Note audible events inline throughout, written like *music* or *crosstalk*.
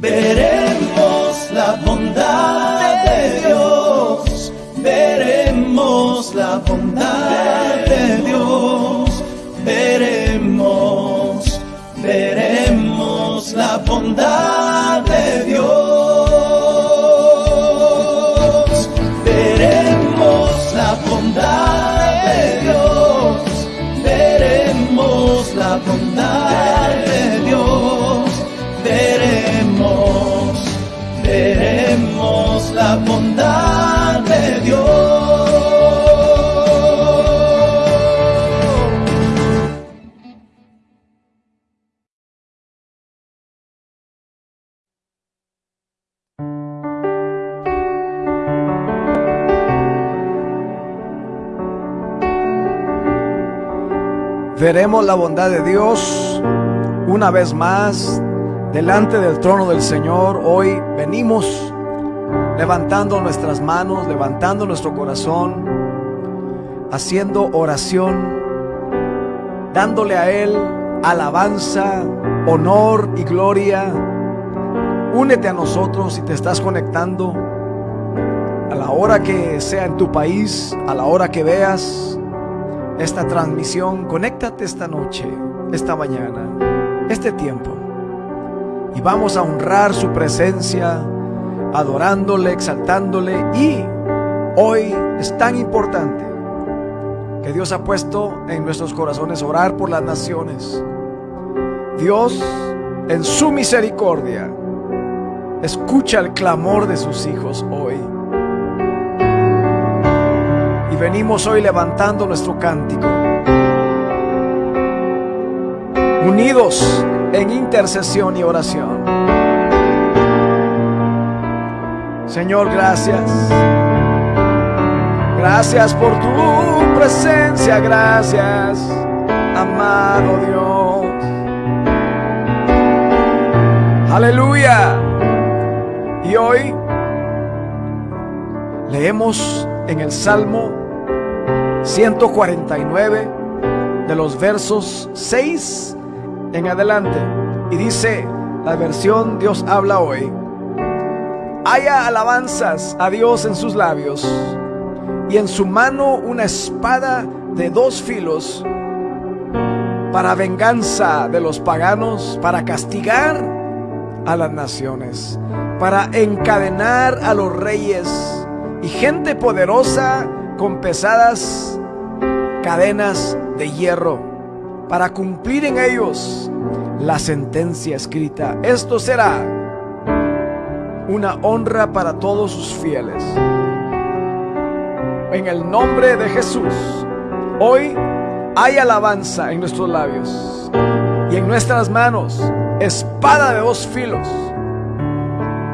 Veremos la bondad de Dios, veremos la bondad de Dios, veremos, veremos la bondad Veremos la bondad de Dios una vez más delante del trono del Señor. Hoy venimos levantando nuestras manos, levantando nuestro corazón, haciendo oración, dándole a Él alabanza, honor y gloria. Únete a nosotros si te estás conectando a la hora que sea en tu país, a la hora que veas esta transmisión, conéctate esta noche, esta mañana, este tiempo. Y vamos a honrar su presencia, adorándole, exaltándole. Y hoy es tan importante que Dios ha puesto en nuestros corazones orar por las naciones. Dios, en su misericordia, escucha el clamor de sus hijos hoy venimos hoy levantando nuestro cántico. Unidos en intercesión y oración. Señor, gracias. Gracias por tu presencia, gracias, amado Dios. Aleluya. Y hoy leemos en el Salmo 149 de los versos 6 en adelante. Y dice la versión Dios habla hoy. Haya alabanzas a Dios en sus labios y en su mano una espada de dos filos para venganza de los paganos, para castigar a las naciones, para encadenar a los reyes y gente poderosa con pesadas cadenas de hierro para cumplir en ellos la sentencia escrita. Esto será una honra para todos sus fieles. En el nombre de Jesús, hoy hay alabanza en nuestros labios y en nuestras manos, espada de dos filos.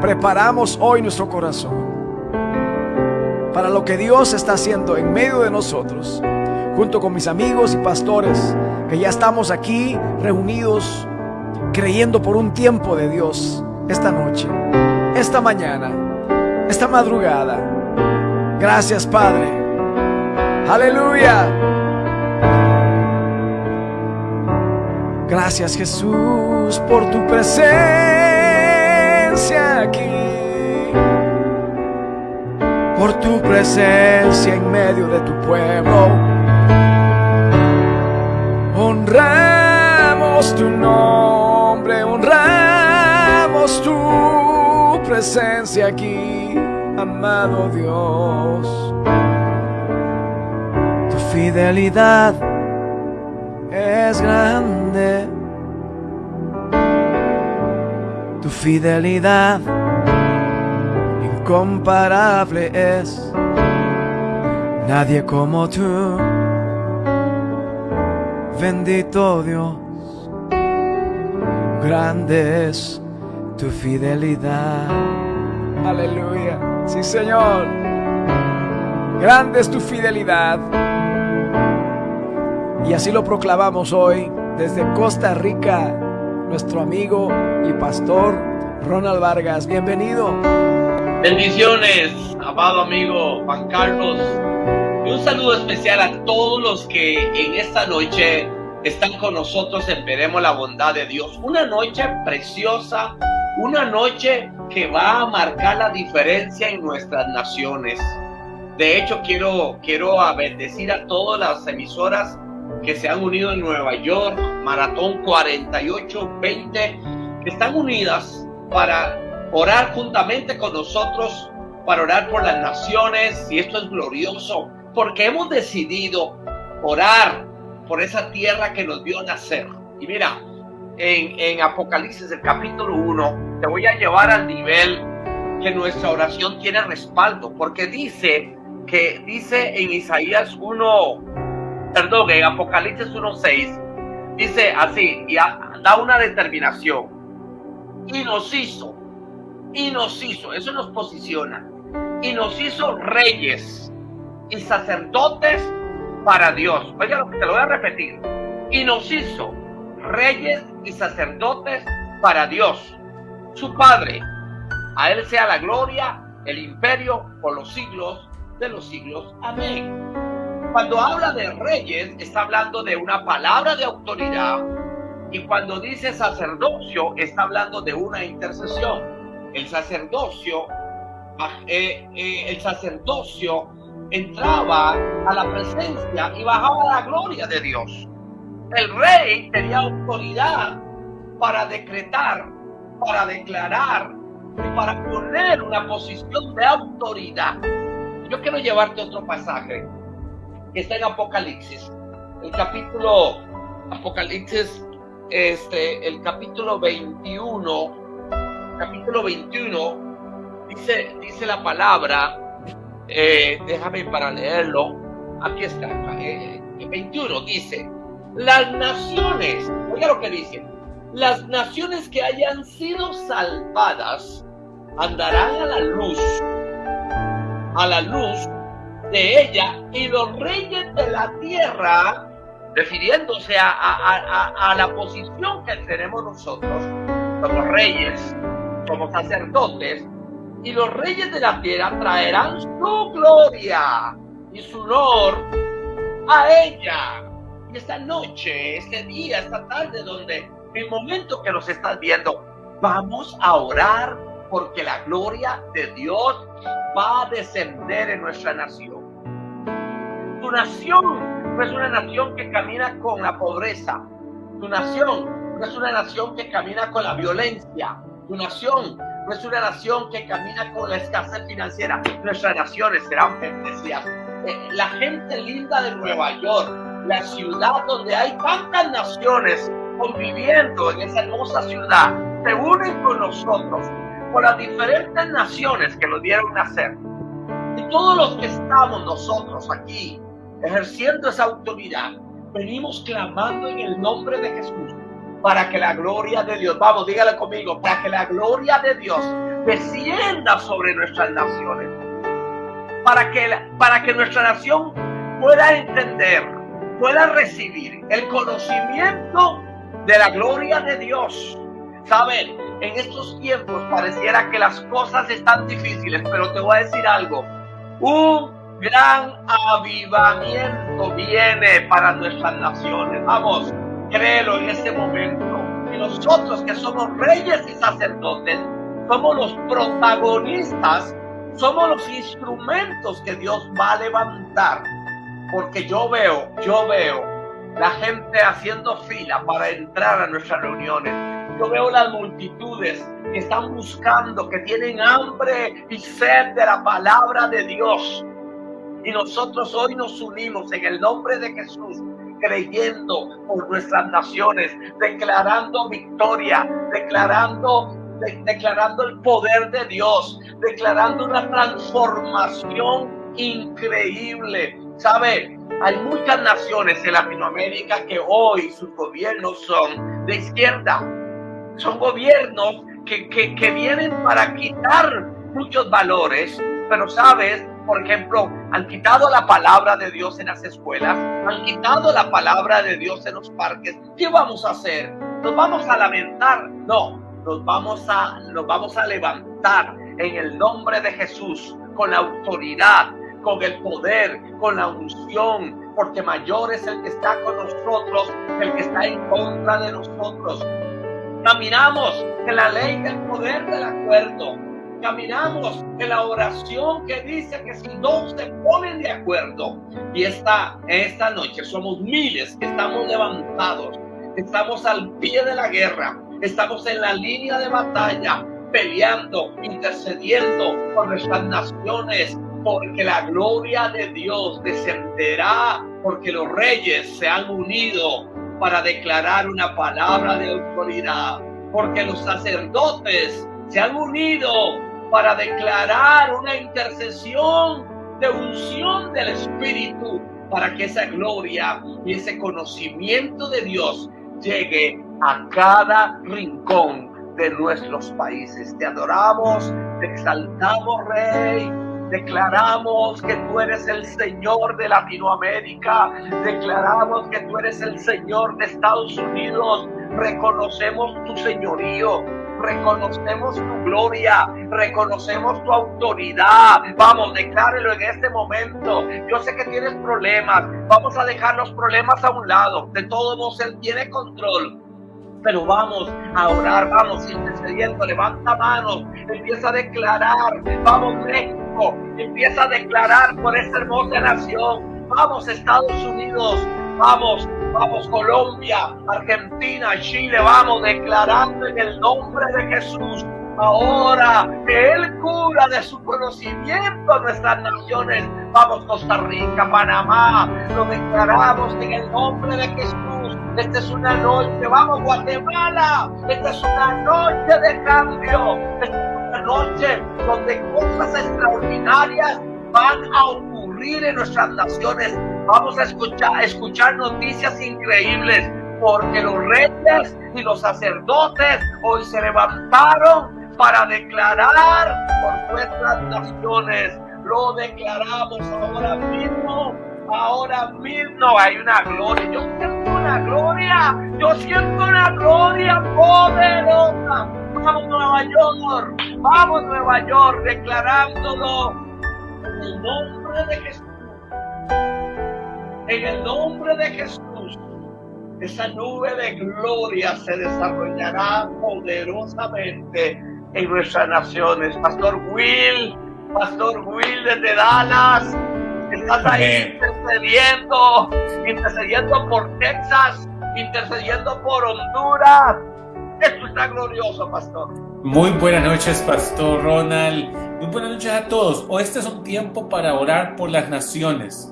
Preparamos hoy nuestro corazón para lo que Dios está haciendo en medio de nosotros, junto con mis amigos y pastores, que ya estamos aquí reunidos, creyendo por un tiempo de Dios esta noche, esta mañana, esta madrugada. Gracias Padre. Aleluya. Gracias Jesús por tu presencia aquí por tu presencia en medio de tu pueblo. Honramos tu nombre, honramos tu presencia aquí, amado Dios. Tu fidelidad es grande. Tu fidelidad incomparable es, nadie como tú, bendito Dios, grande es tu fidelidad. Aleluya, sí Señor, grande es tu fidelidad. Y así lo proclamamos hoy desde Costa Rica, nuestro amigo y pastor Ronald Vargas. Bienvenido. Bendiciones, amado amigo Juan Carlos. Y un saludo especial a todos los que en esta noche están con nosotros en Veremos la Bondad de Dios. Una noche preciosa, una noche que va a marcar la diferencia en nuestras naciones. De hecho, quiero, quiero bendecir a todas las emisoras que se han unido en Nueva York, Maratón 4820, que están unidas para orar juntamente con nosotros, para orar por las naciones, y esto es glorioso, porque hemos decidido orar por esa tierra que nos vio nacer. Y mira, en, Apocalipsis, el capítulo 1, te voy a llevar al nivel que nuestra oración tiene respaldo, porque dice que dice en Isaías 1, perdón, en Apocalipsis 1.6, dice así, y da una determinación, y nos hizo, y nos hizo, eso nos posiciona, y nos hizo reyes y sacerdotes para Dios. Oiga lo que te lo voy a repetir. Y nos hizo reyes y sacerdotes para Dios, su Padre. A Él sea la gloria, el imperio por los siglos de los siglos. Amén. Cuando habla de reyes, está hablando de una palabra de autoridad. Y cuando dice sacerdocio, está hablando de una intercesión. El sacerdocio, eh, eh, el sacerdocio entraba a la presencia y bajaba la gloria de Dios. El rey tenía autoridad para decretar, para declarar y para poner una posición de autoridad. Yo quiero llevarte otro pasaje que está en Apocalipsis, el capítulo Apocalipsis, este, el capítulo 21, capítulo 21, dice, dice la palabra, eh, déjame para leerlo. Aquí está, eh, 21 dice, las naciones, oiga lo que dice, las naciones que hayan sido salvadas andarán a la luz, a la luz de ella y los reyes de la tierra, refiriéndose a la posición que tenemos nosotros como reyes, como sacerdotes, y los reyes de la tierra traerán su gloria y su honor a ella. Y esta noche, este día, esta tarde, donde el momento que nos estás viendo, vamos a orar porque la gloria de Dios va a descender en nuestra nación. Tu nación no es una nación que camina con la pobreza. Tu nación no es una nación que camina con la violencia. Tu nación no es una nación que camina con la escasez financiera. Nuestras naciones serán bendecidas. Eh, la gente linda de Nueva York, la ciudad donde hay tantas naciones conviviendo en esa hermosa ciudad, se unen con nosotros, con las diferentes naciones que nos dieron nacer. Y todos los que estamos nosotros aquí ejerciendo esa autoridad, venimos clamando en el nombre de Jesús para que la gloria de Dios, vamos, dígale conmigo, para que la gloria de Dios descienda sobre nuestras naciones. Para que, para que nuestra nación pueda entender, pueda recibir el conocimiento de la gloria de Dios. Saben, en estos tiempos pareciera que las cosas están difíciles, pero te voy a decir algo. Un gran avivamiento viene para nuestras naciones. Vamos, Créelo en este momento. Y nosotros que somos reyes y sacerdotes, somos los protagonistas, somos los instrumentos que Dios va a levantar. Porque yo veo, yo veo la gente haciendo fila para entrar a nuestras reuniones. Yo veo las multitudes que están buscando, que tienen hambre y sed de la palabra de Dios. Y nosotros hoy nos unimos en el nombre de Jesús creyendo por nuestras naciones, declarando victoria, declarando, declarando el poder de Dios, declarando una transformación increíble. ¿Sabe? Hay muchas naciones en Latinoamérica que hoy sus gobiernos son de izquierda. Son gobiernos que, que, que vienen para quitar muchos valores, pero sabes, por ejemplo, han quitado la palabra de Dios en las escuelas, han quitado la palabra de Dios en los parques. ¿Qué vamos a hacer? ¿Nos vamos a lamentar? No, nos vamos a, nos vamos a levantar en el nombre de Jesús con la autoridad, con el poder, con la unción, porque mayor es el que está con nosotros, el que está en contra de nosotros. Caminamos en la ley del poder del acuerdo. Caminamos en la oración que dice que si dos se ponen de acuerdo, y esta, esta noche somos miles que estamos levantados, estamos al pie de la guerra, estamos en la línea de batalla, peleando, intercediendo por nuestras naciones, porque la gloria de Dios descenderá, porque los reyes se han unido para declarar una palabra de autoridad, porque los sacerdotes se han unido para declarar una intercesión de unción del Espíritu, para que esa gloria y ese conocimiento de Dios llegue a cada rincón de nuestros países. Te adoramos, te exaltamos, Rey Declaramos que tú eres el Señor de Latinoamérica. Declaramos que tú eres el Señor de Estados Unidos. Reconocemos tu señorío. Reconocemos tu gloria. Reconocemos tu autoridad. Vamos, declárelo en este momento. Yo sé que tienes problemas. Vamos a dejar los problemas a un lado. De todos modos, Él tiene control pero vamos a orar, vamos intercediendo, levanta manos, empieza a declarar, vamos México, empieza a declarar por esta hermosa nación, vamos Estados Unidos, vamos, vamos Colombia, Argentina, Chile, vamos declarando en el nombre de Jesús. Ahora que Él cura de su conocimiento nuestras naciones, vamos Costa Rica, Panamá, lo declaramos en el nombre de Jesús esta es una noche, vamos Guatemala, esta es una noche de cambio, esta es una noche donde cosas extraordinarias van a ocurrir en nuestras naciones. Vamos a escuchar, escuchar noticias increíbles porque los reyes y los sacerdotes hoy se levantaron para declarar por nuestras naciones. Lo declaramos ahora mismo, ahora mismo hay una gloria. Yo una gloria, yo siento una gloria poderosa. Vamos Nueva York, vamos Nueva York, declarándolo en el nombre de Jesús. En el nombre de Jesús, esa nube de gloria se desarrollará poderosamente en nuestras naciones. Pastor Will, Pastor Will desde Dallas, Estás ahí intercediendo, intercediendo por Texas, intercediendo por Honduras. Esto está glorioso, pastor. Muy buenas noches, pastor Ronald. Muy buenas noches a todos. Hoy este es un tiempo para orar por las naciones.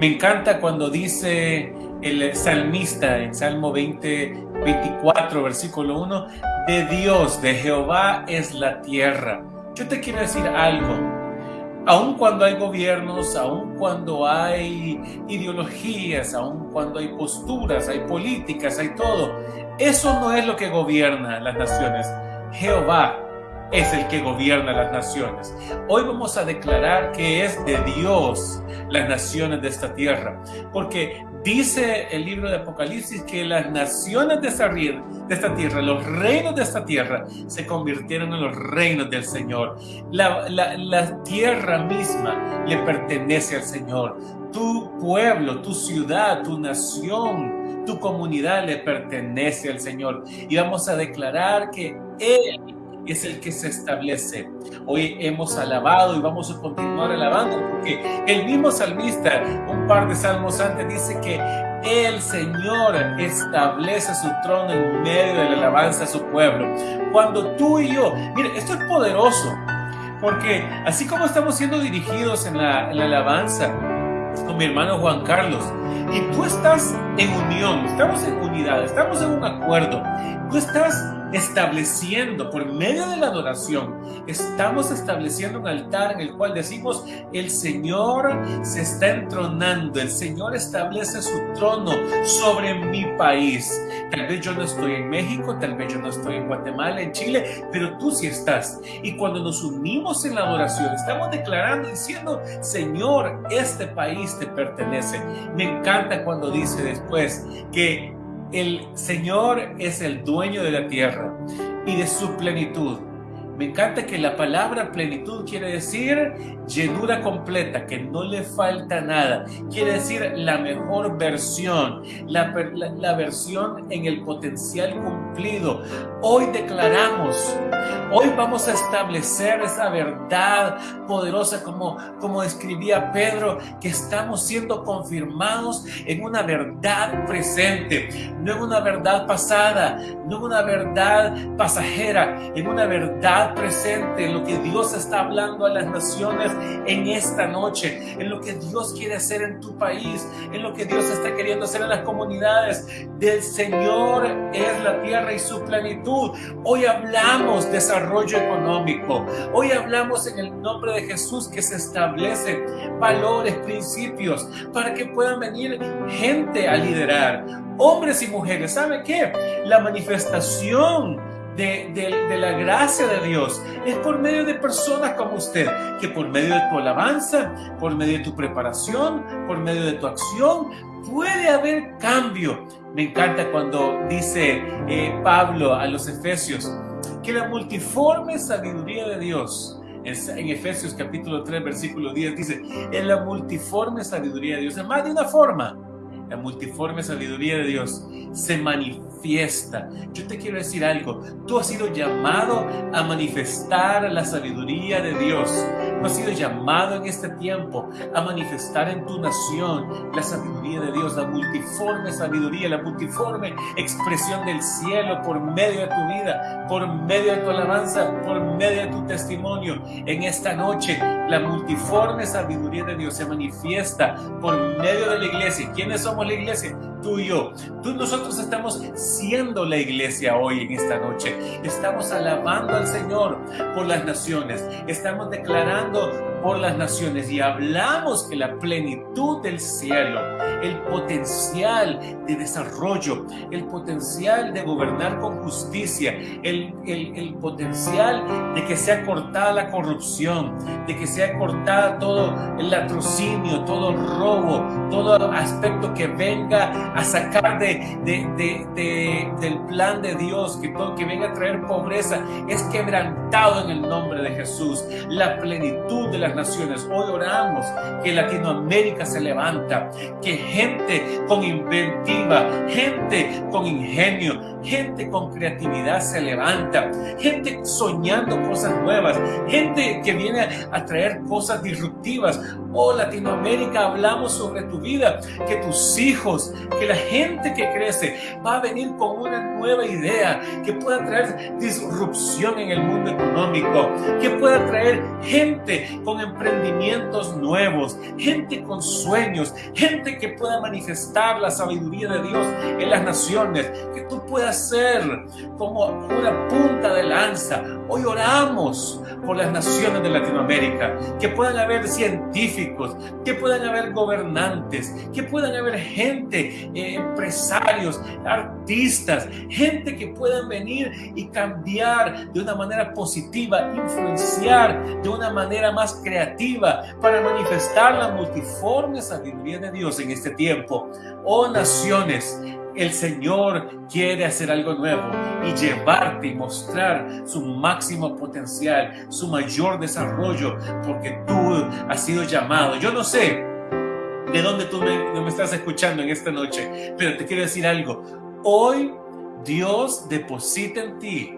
Me encanta cuando dice el salmista en Salmo 20, 24, versículo 1, de Dios, de Jehová es la tierra. Yo te quiero decir algo aun cuando hay gobiernos, aun cuando hay ideologías, aun cuando hay posturas, hay políticas, hay todo, eso no es lo que gobierna las naciones. Jehová es el que gobierna las naciones. Hoy vamos a declarar que es de Dios las naciones de esta tierra, porque Dice el libro de Apocalipsis que las naciones de esta, tierra, los reinos de esta tierra, se convirtieron en los reinos del Señor. La, la tierra misma le pertenece al Señor. Tu pueblo, tu ciudad, tu nación, tu comunidad le pertenece al Señor. Y vamos a declarar que Él es el que se establece. Hoy hemos alabado y vamos a continuar alabando porque el mismo salmista, un par de salmos antes, dice que el Señor establece su trono en medio de la alabanza a su pueblo. Cuando tú y yo, mire, esto es poderoso, porque así como estamos siendo dirigidos en la, en la alabanza con mi hermano Juan Carlos, y tú estás en unión, estamos en unidad, estamos en un acuerdo, tú estás estableciendo, por medio de la adoración, estamos estableciendo un altar en el cual decimos, el Señor se está entronando, el Señor establece su trono sobre mi país. Tal vez yo no estoy en México, tal vez yo no estoy en Guatemala, en Chile, pero tú sí estás. Y cuando nos unimos en la adoración, estamos declarando, diciendo, Señor, este país te pertenece. Me encanta cuando dice después que el Señor es el dueño de la tierra y de su plenitud. Me encanta que la palabra plenitud quiere decir llenura completa, que no le falta nada. Quiere decir la mejor versión, la, versión en el potencial cumplido. Hoy declaramos, hoy vamos a establecer esa verdad poderosa como, como escribía Pedro, que estamos siendo confirmados en una verdad presente, no en una verdad pasada, no en una verdad pasajera, en una verdad presente, en lo que Dios está hablando a las naciones en esta noche, en lo que Dios quiere hacer en tu país, en lo que Dios está queriendo hacer en las comunidades. Del Señor es la tierra y su plenitud. Hoy hablamos desarrollo económico. Hoy hablamos en el nombre de Jesús que se establecen valores, principios, para que puedan venir gente a liderar. Hombres y mujeres, ¿sabe qué? La manifestación de, la gracia de Dios es por medio de personas como usted, que por medio de tu alabanza, por medio de tu preparación, por medio de tu acción, puede haber cambio. Me encanta cuando dice eh, Pablo a los Efesios que la multiforme sabiduría de Dios en, Efesios capítulo 3 versículo 10 dice, en la multiforme sabiduría de Dios, en más de una forma, la multiforme sabiduría de Dios se manifiesta. Yo te quiero decir algo, tú has sido llamado a manifestar la sabiduría de Dios. Tú has sido llamado en este tiempo a manifestar en tu nación la sabiduría de Dios, la multiforme sabiduría, la multiforme expresión del cielo por medio de tu vida, por medio de tu alabanza, por medio de tu testimonio. En esta noche, la multiforme sabiduría de Dios se manifiesta por medio de la iglesia. ¿Quiénes somos la iglesia? Tú y yo. Tú, nosotros estamos siendo la iglesia hoy en esta noche. Estamos alabando al Señor por las naciones. Estamos declarando por las naciones y hablamos que la plenitud del cielo, el potencial de desarrollo, el potencial de gobernar con justicia, el, el, el potencial de que sea cortada la corrupción, de que sea cortada todo el latrocinio, todo robo, todo aspecto que venga a sacar de, de, de, del plan de Dios, que todo que venga a traer pobreza, es quebrantado en el nombre de Jesús. La plenitud de la naciones. Hoy oramos que Latinoamérica se levanta, que gente con inventiva, gente con ingenio, gente con creatividad se levanta, gente soñando cosas nuevas, gente que viene a traer cosas disruptivas. Oh Latinoamérica, hablamos sobre tu vida, que tus hijos, que la gente que crece va a venir con una nueva idea, que pueda traer disrupción en el mundo económico, que pueda traer gente con emprendimientos nuevos, gente con sueños, gente que pueda manifestar la sabiduría de Dios en las naciones, que tú puedas ser como una punta de lanza. Hoy oramos por las naciones de Latinoamérica, que puedan haber científicos, que puedan haber gobernantes, que puedan haber gente, eh, empresarios, artistas, gente que puedan venir y cambiar de una manera positiva, influenciar de una manera más creativa para manifestar la multiforme sabiduría de Dios en este tiempo. Oh naciones, el Señor quiere hacer algo nuevo y llevarte y mostrar su máximo potencial, su mayor desarrollo, porque tú has sido llamado. Yo no sé de dónde tú me, me estás escuchando en esta noche, pero te quiero decir algo. Hoy Dios deposita en ti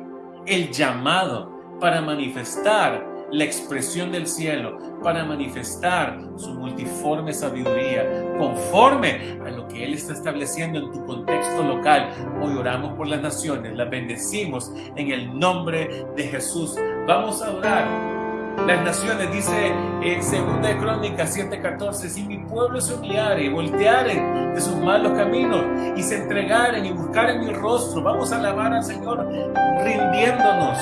el llamado para manifestar la expresión del cielo para manifestar su multiforme sabiduría conforme a lo que Él está estableciendo en tu contexto local. Hoy oramos por las naciones, las bendecimos en el nombre de Jesús. Vamos a orar las naciones, dice en Segunda de Crónicas 7:14, si mi pueblo se humillare y voltearen de sus malos caminos y se entregaren y buscaren mi rostro, vamos a alabar al Señor rindiéndonos,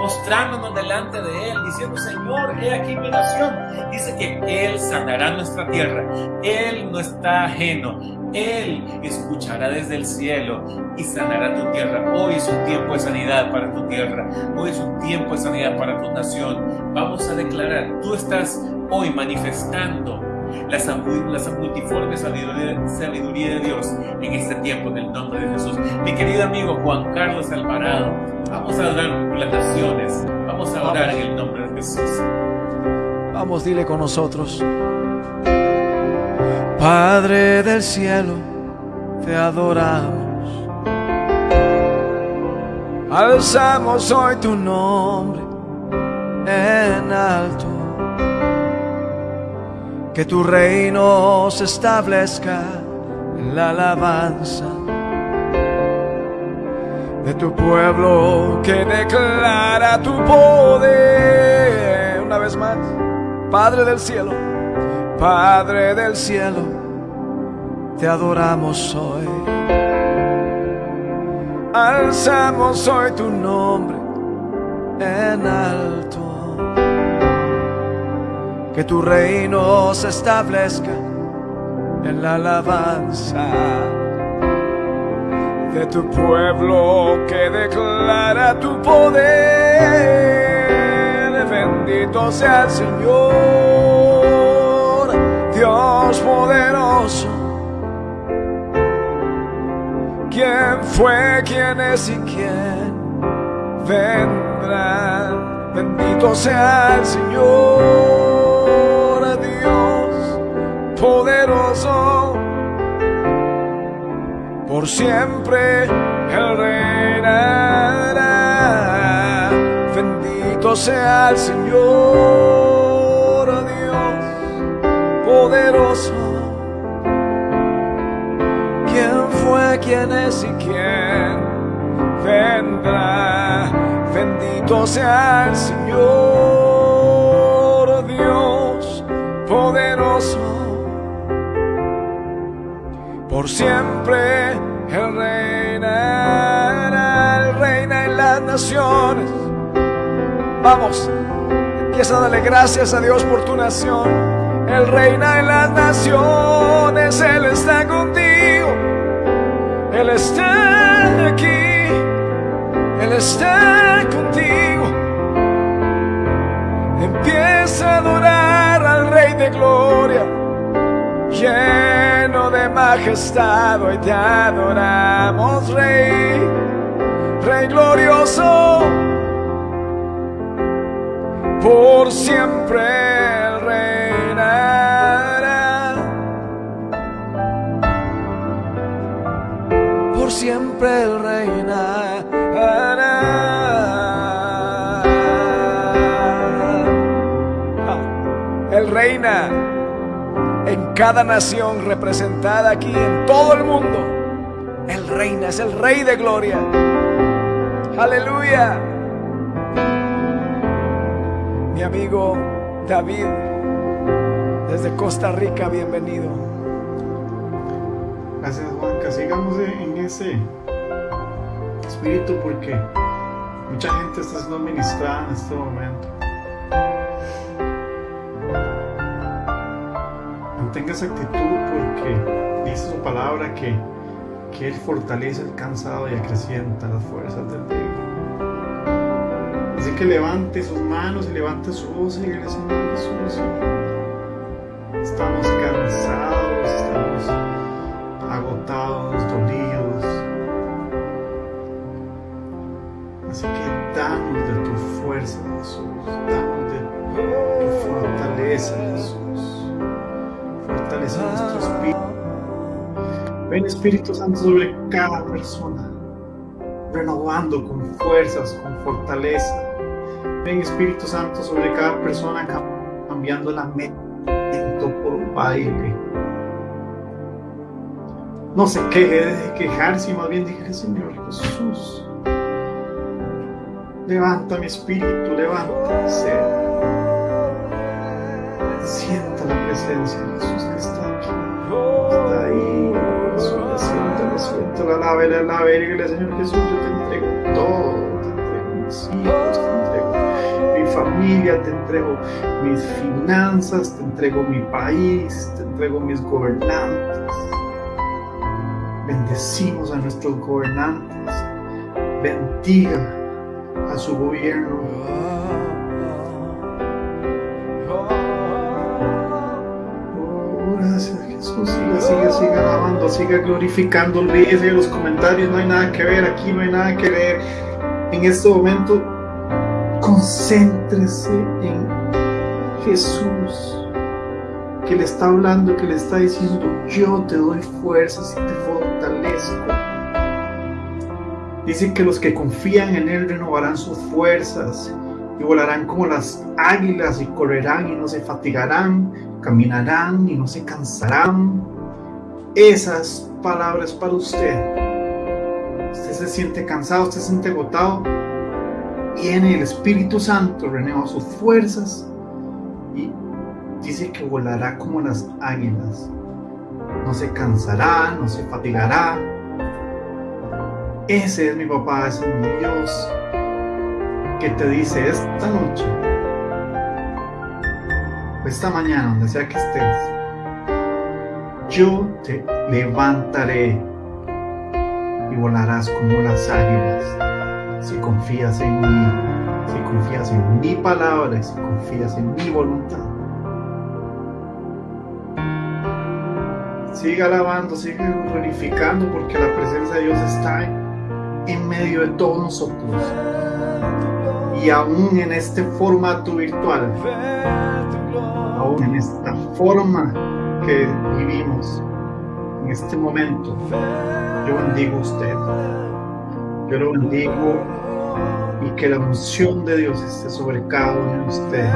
mostrándonos delante de Él, diciendo, Señor, he aquí mi nación. Dice que Él sanará nuestra tierra, Él no está ajeno, él escuchará desde el cielo y sanará tu tierra. Hoy es un tiempo de sanidad para tu tierra. Hoy es un tiempo de sanidad para tu nación. Vamos a declarar, tú estás hoy manifestando la, multiforme sabiduría, sabiduría de Dios en este tiempo en el nombre de Jesús. Mi querido amigo Juan Carlos Alvarado, vamos a hablar por las naciones. Vamos a orar en el nombre de Jesús. Vamos, dile con nosotros. Padre del cielo, te adoramos. Alzamos hoy tu nombre en alto. Que tu reino se establezca en la alabanza de tu pueblo que declara tu poder. Una vez más, Padre del cielo, Padre del cielo, te adoramos hoy. Alzamos hoy tu nombre en alto. Que tu reino se establezca en la alabanza de tu pueblo que declara tu poder. Bendito sea el Señor, Dios poderoso. ¿Quién fue, quién es y quién vendrá? Bendito sea el Señor, poderoso por siempre Él reinará. Bendito sea el Señor, Dios poderoso. ¿Quién fue, quién es y quién vendrá? Bendito sea el Señor, Dios poderoso por siempre Él reinará, Él reina en las naciones. Vamos, empieza a darle gracias a Dios por tu nación. Él reina en las naciones, Él está contigo, Él está aquí, Él está contigo. Empieza a adorar al Rey de Gloria lleno de majestad, hoy te adoramos, Rey, Rey glorioso, por siempre reinará, por siempre Él reinará. Él reina. en cada nación representada aquí, en todo el mundo. Él reina, es el Rey de Gloria. Aleluya. Mi amigo David, desde Costa Rica, bienvenido. Gracias Juanca, sigamos en ese espíritu porque mucha gente está siendo ministrada en este momento. Mantenga esa actitud porque dice su palabra que, que Él fortalece el cansado y acrecienta las fuerzas del débil. Así que levante sus manos y levante su voz y dígale Señor Jesús. Estamos cansados, estamos agotados, dolidos. Así que danos de tu fuerza, Jesús. Danos de tu fortaleza, Jesús. Espíritu. Ven Espíritu Santo sobre cada persona, renovando con fuerzas, con fortaleza. Ven Espíritu Santo sobre cada persona, cambiando la mente por un baile. No se queje de quejarse, más bien dije, Señor Jesús, levanta mi espíritu, levanta ser. Sienta la presencia de Jesús que está aquí. Está ahí. Siéntalo, siéntalo. Alábele, alábele. Dígale, Señor Jesús, yo te entrego todo. Te entrego mis hijos, te entrego mi familia, te entrego mis finanzas, te entrego mi país, te entrego mis gobernantes. Bendecimos a nuestros gobernantes. Bendiga a su gobierno. Siga glorificando. Olvídese de los comentarios. No hay nada que ver aquí, no hay nada que ver. En este momento, Concéntrese en Jesús que le está hablando, que le está diciendo, yo te doy fuerzas y te fortalezco. Dice que los que confían en Él renovarán sus fuerzas y volarán como las águilas y correrán y no se fatigarán, caminarán y no se cansarán. Esas palabras para usted. Usted se siente cansado, usted se siente agotado. Viene el Espíritu Santo, renueva sus fuerzas y dice que volará como las águilas. No se cansará, no se fatigará. Ese es mi papá, ese es mi Dios que te dice esta noche, esta mañana, donde sea que estés, yo te levantaré y volarás como las águilas si confías en mí, si confías en mi palabra, si confías en mi voluntad. Siga alabando, sigue glorificando porque la presencia de Dios está en medio de todos nosotros. Y aún en este formato virtual, aún en esta forma que vivimos, en este momento, yo bendigo a usted. Yo lo bendigo y que la unción de Dios esté sobre cada uno de ustedes.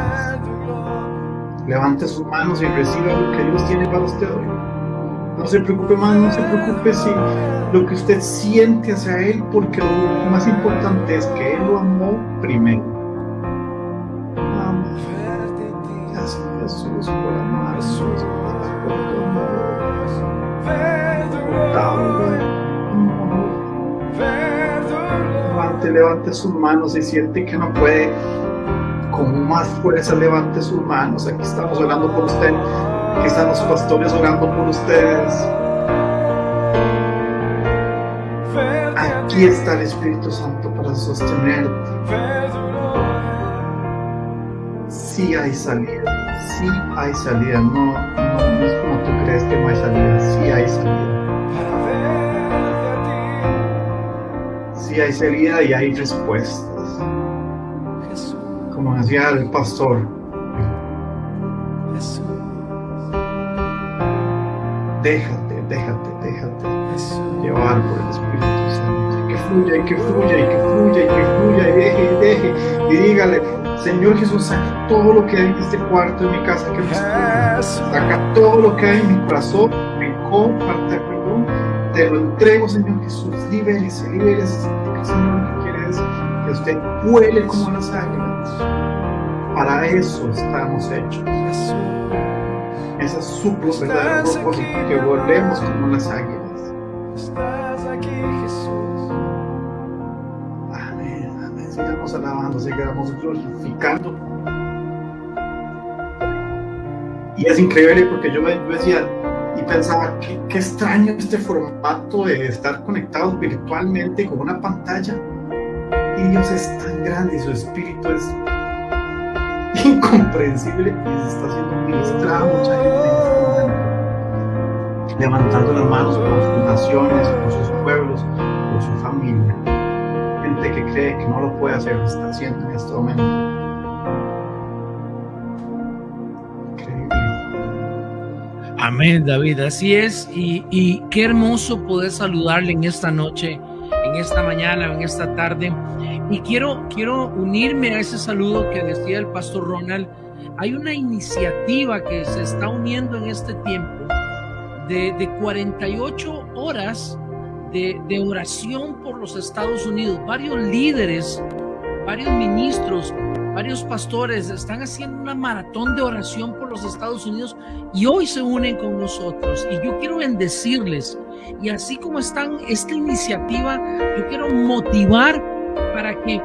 Levante sus manos y reciba lo que Dios tiene para usted hoy. No se preocupe más, no se preocupe si lo que usted siente hacia Él, porque lo más importante es que Él lo amó primero. Levante, levante sus manos y siente que no puede con más fuerza levante sus manos. Aquí estamos orando por usted. Aquí están los pastores orando por ustedes. Aquí está el Espíritu Santo para sostenerte. Sí hay salida, sí hay salida. No, no, no es como tú crees que no hay salida. Sí hay salida. Sí hay salida y hay respuestas. Como decía el pastor, déjate, déjate, déjate llevar por el Espíritu Santo. Y que fluya, y que fluya, y que fluya, y que fluya, y deje, y deje. Y dígale, Señor Jesús, saca todo lo que hay en este cuarto de mi casa que no es tuyo. Saca todo lo que hay en mi corazón, de perdón. Te lo entrego, Señor Jesús. Libérese, libérese. Señor, lo que quiere es que usted vuele como las águilas. Para eso estamos hechos. Ese es su verdadero propósito, que volvemos como las águilas. Amén, amén. Sigamos alabando, sigamos glorificando. Y es increíble porque yo, yo decía pensaba, qué, extraño este formato de estar conectados virtualmente con una pantalla. Y Dios es tan grande y su espíritu es *laughs* incomprensible y está haciendo ministrada mucha gente levantando las manos por sus naciones, por sus pueblos, por su familia. Gente que cree que no lo puede hacer, lo está haciendo en este momento. Amén, David, así es. Y, qué hermoso poder saludarle en esta noche, en esta mañana, en esta tarde. Y quiero, quiero unirme a ese saludo que decía el pastor Ronald. Hay una iniciativa que se está uniendo en este tiempo de, de 48 horas de, de oración por los Estados Unidos. Varios líderes, varios ministros, varios pastores están haciendo una maratón de oración por los Estados Unidos y hoy se unen con nosotros. Y yo quiero bendecirles. Y así como están esta iniciativa, yo quiero motivar para que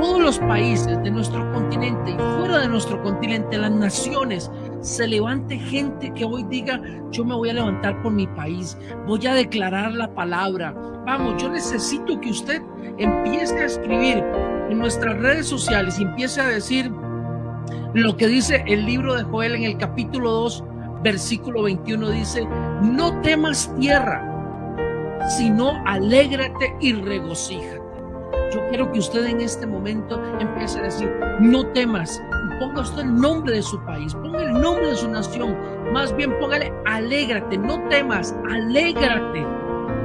todos los países de nuestro continente y fuera de nuestro continente, las naciones, se levante gente que hoy diga, yo me voy a levantar por mi país, voy a declarar la palabra. Vamos, yo necesito que usted empiece a escribir en nuestras redes sociales empiece a decir lo que dice el libro de Joel en el capítulo 2, versículo 21, dice, no temas tierra, sino alégrate y regocíjate. Yo quiero que usted en este momento empiece a decir, no temas, ponga usted el nombre de su país, ponga el nombre de su nación, más bien póngale, alégrate, no temas, alégrate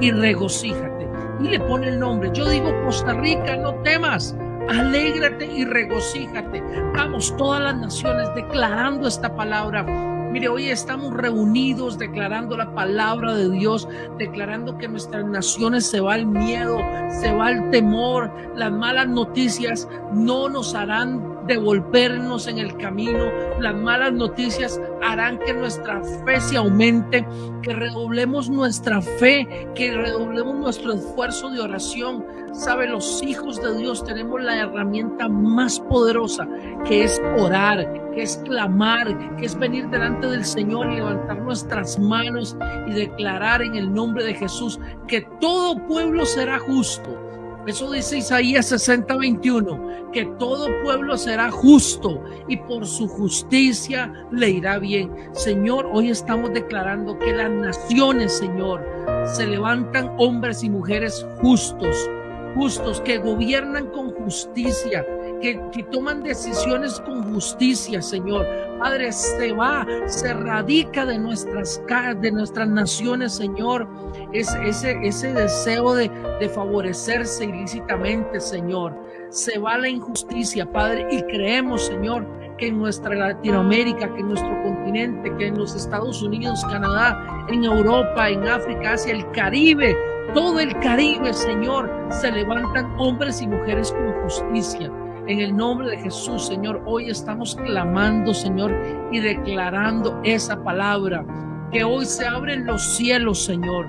y regocíjate. Y le pone el nombre, yo digo Costa Rica, no temas, alégrate y regocíjate. Vamos, todas las naciones declarando esta palabra Mire, hoy estamos reunidos declarando la palabra de Dios, declarando que nuestras naciones se va el miedo, se va el temor, las malas noticias no nos harán devolvernos en el camino. Las malas noticias harán que nuestra fe se aumente, que redoblemos nuestra fe, que redoblemos nuestro esfuerzo de oración. Sabe, los hijos de Dios tenemos la herramienta más poderosa, que es orar, que es clamar, que es venir delante del Señor y levantar nuestras manos y declarar en el nombre de Jesús que todo pueblo será justo eso dice Isaías 60, 21, que todo pueblo será justo y por su justicia le irá bien. Señor, hoy estamos declarando que las naciones, Señor, se levantan hombres y mujeres justos, justos, que gobiernan con justicia, que, que, toman decisiones con justicia, Señor. Padre, se va, se radica de nuestras, de nuestras naciones, Señor, ese, ese, ese deseo de, de favorecerse ilícitamente, Señor. Se va la injusticia, Padre, y creemos, Señor, que en nuestra Latinoamérica, que en nuestro continente, que en los Estados Unidos, Canadá, en Europa, en África, hacia el Caribe, todo el Caribe, Señor, se levantan hombres y mujeres con justicia. En el nombre de Jesús, Señor, hoy estamos clamando, Señor, y declarando esa palabra. Que hoy se abren los cielos, Señor.